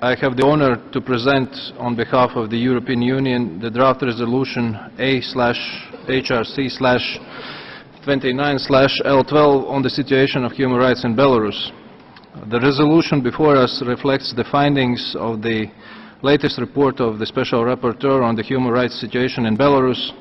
I have the honor to present on behalf of the European Union the draft resolution A slash HRC slash 29 slash L12 on the situation of human rights in Belarus. The resolution before us reflects the findings of the latest report of the Special Rapporteur on the human rights situation in Belarus,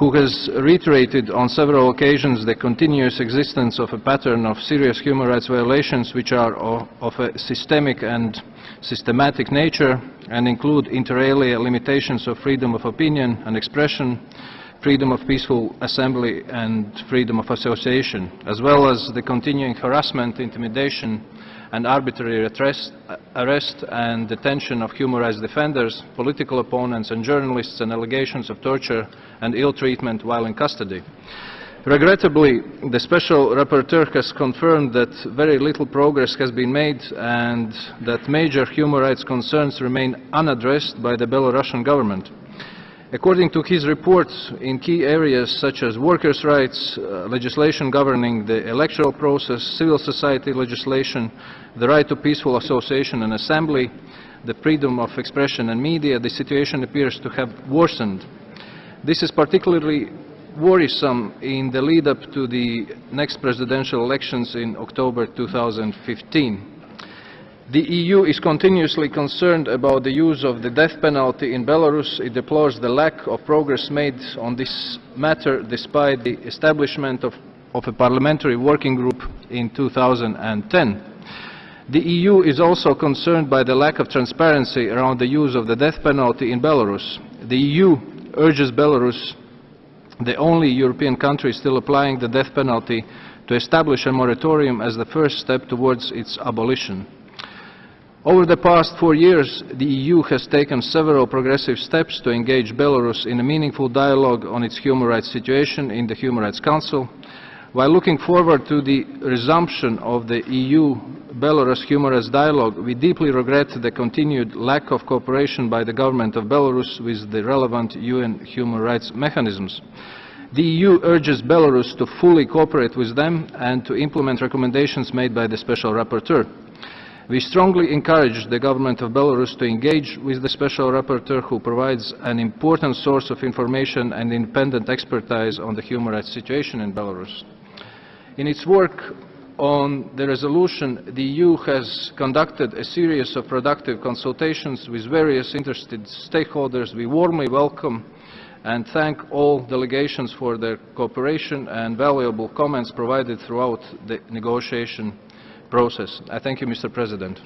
who has reiterated on several occasions the continuous existence of a pattern of serious human rights violations which are of, a systemic and systematic nature and include inter alia limitations of freedom of opinion and expression, freedom of peaceful assembly and freedom of association, as well as the continuing harassment, intimidation and arbitrary arrest, and detention of human rights defenders, political opponents and journalists and allegations of torture and ill treatment while in custody. Regrettably, the Special Rapporteur has confirmed that very little progress has been made and that major human rights concerns remain unaddressed by the Belarusian government. According to his report, in key areas such as workers' rights, uh, legislation governing the electoral process, civil society legislation, the right to peaceful association and assembly, the freedom of expression and media, the situation appears to have worsened. This is particularly worrisome in the lead-up to the next presidential elections in October 2015. The EU is continuously concerned about the use of the death penalty in Belarus. It deplores the lack of progress made on this matter despite the establishment of, of a parliamentary working group in 2010. The EU is also concerned by the lack of transparency around the use of the death penalty in Belarus. The EU urges Belarus, the only European country still applying the death penalty, to establish a moratorium as the first step towards its abolition. Over the past four years, the EU has taken several progressive steps to engage Belarus in a meaningful dialogue on its human rights situation in the Human Rights Council. While looking forward to the resumption of the EU-Belarus human rights dialogue, we deeply regret the continued lack of cooperation by the government of Belarus with the relevant UN human rights mechanisms. The EU urges Belarus to fully cooperate with them and to implement recommendations made by the Special Rapporteur. We strongly encourage the government of Belarus to engage with the Special Rapporteur who provides an important source of information and independent expertise on the human rights situation in Belarus. In its work on the resolution, the EU has conducted a series of productive consultations with various interested stakeholders. We warmly welcome and thank all delegations for their cooperation and valuable comments provided throughout the negotiation process. I thank you, Mr. President.